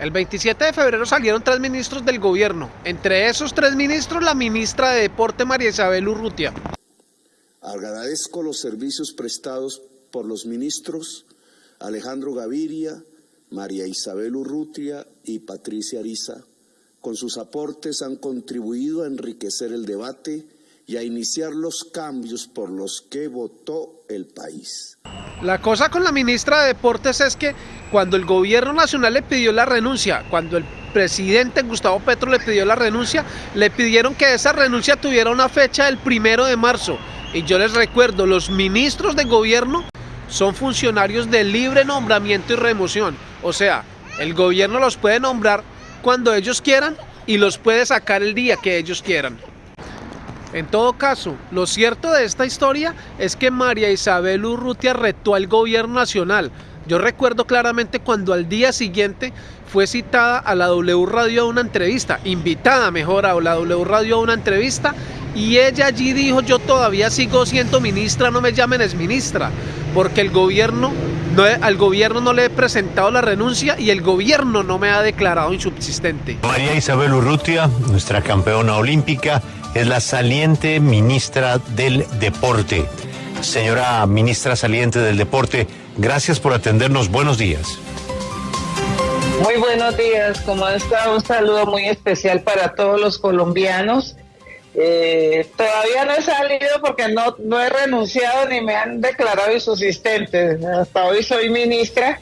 El 27 de febrero salieron tres ministros del gobierno. Entre esos tres ministros, la ministra de Deporte María Isabel Urrutia. Agradezco los servicios prestados por los ministros Alejandro Gaviria, María Isabel Urrutia y Patricia Ariza. Con sus aportes han contribuido a enriquecer el debate y a iniciar los cambios por los que votó el país. La cosa con la ministra de Deportes es que cuando el gobierno nacional le pidió la renuncia, cuando el presidente Gustavo Petro le pidió la renuncia, le pidieron que esa renuncia tuviera una fecha del primero de marzo. Y yo les recuerdo, los ministros de gobierno son funcionarios de libre nombramiento y remoción. O sea, el gobierno los puede nombrar cuando ellos quieran y los puede sacar el día que ellos quieran. En todo caso, lo cierto de esta historia es que María Isabel Urrutia retó al gobierno nacional. Yo recuerdo claramente cuando al día siguiente fue citada a la W Radio a una entrevista, invitada mejor a la W Radio a una entrevista, y ella allí dijo, yo todavía sigo siendo ministra, no me llamen es ministra, porque el gobierno, no, al gobierno no le he presentado la renuncia y el gobierno no me ha declarado insubsistente. María Isabel Urrutia, nuestra campeona olímpica, es la saliente ministra del Deporte. Señora ministra saliente del Deporte, gracias por atendernos. Buenos días. Muy buenos días, ¿cómo está? Un saludo muy especial para todos los colombianos. Eh, todavía no he salido porque no, no he renunciado ni me han declarado insubsistente. Hasta hoy soy ministra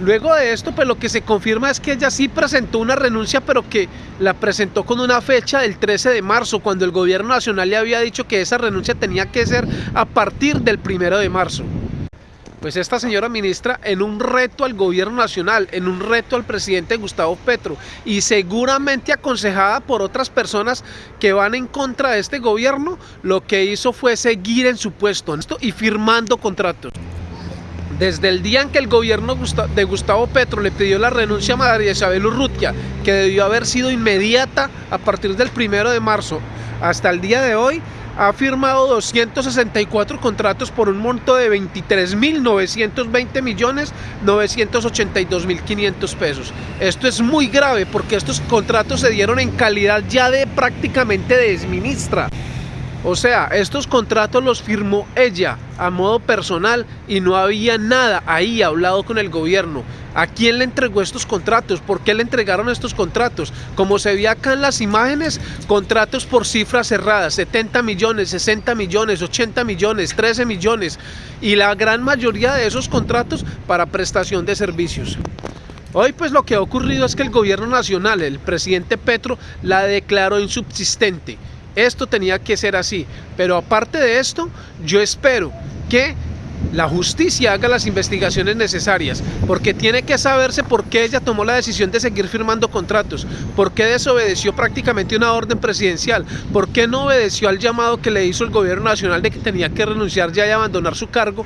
Luego de esto, pues lo que se confirma es que ella sí presentó una renuncia, pero que la presentó con una fecha del 13 de marzo, cuando el gobierno nacional le había dicho que esa renuncia tenía que ser a partir del 1 de marzo. Pues esta señora ministra en un reto al gobierno nacional, en un reto al presidente Gustavo Petro y seguramente aconsejada por otras personas que van en contra de este gobierno, lo que hizo fue seguir en su puesto y firmando contratos. Desde el día en que el gobierno de Gustavo Petro le pidió la renuncia a María Isabel Urrutia, que debió haber sido inmediata a partir del primero de marzo, hasta el día de hoy, ha firmado 264 contratos por un monto de 23.920 millones 982 mil 500 pesos. Esto es muy grave porque estos contratos se dieron en calidad ya de prácticamente de desministra. O sea, estos contratos los firmó ella a modo personal y no había nada ahí hablado con el gobierno. ¿A quién le entregó estos contratos? ¿Por qué le entregaron estos contratos? Como se ve acá en las imágenes, contratos por cifras cerradas, 70 millones, 60 millones, 80 millones, 13 millones y la gran mayoría de esos contratos para prestación de servicios. Hoy pues lo que ha ocurrido es que el gobierno nacional, el presidente Petro, la declaró insubsistente esto tenía que ser así. Pero aparte de esto, yo espero que la justicia haga las investigaciones necesarias, porque tiene que saberse por qué ella tomó la decisión de seguir firmando contratos, por qué desobedeció prácticamente una orden presidencial, por qué no obedeció al llamado que le hizo el gobierno nacional de que tenía que renunciar ya y abandonar su cargo,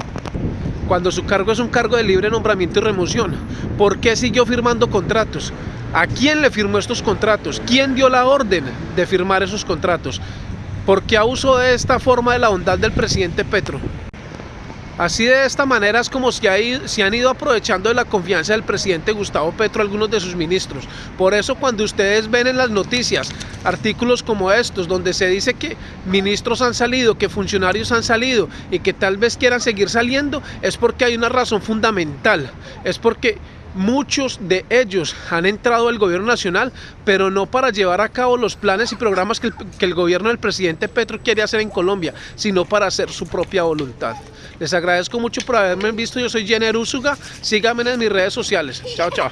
cuando su cargo es un cargo de libre nombramiento y remoción, por qué siguió firmando contratos, ¿A quién le firmó estos contratos? ¿Quién dio la orden de firmar esos contratos? ¿Por qué abuso de esta forma de la bondad del presidente Petro? Así de esta manera es como se, han ido aprovechando de la confianza del presidente Gustavo Petro algunos de sus ministros. Por eso cuando ustedes ven en las noticias artículos como estos, donde se dice que ministros han salido, que funcionarios han salido y que tal vez quieran seguir saliendo, es porque hay una razón fundamental. Es porque Muchos de ellos han entrado al gobierno nacional, pero no para llevar a cabo los planes y programas que el, gobierno del presidente Petro quiere hacer en Colombia, sino para hacer su propia voluntad. Les agradezco mucho por haberme visto, yo soy Jenner Úsuga, síganme en mis redes sociales. Chao, chao.